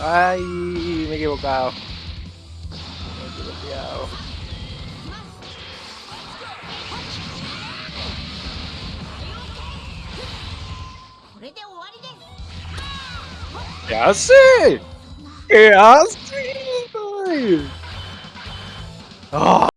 Ay, me he equivocado. Me he equivocado. ¿Qué hace? ¿Qué hace? Ah.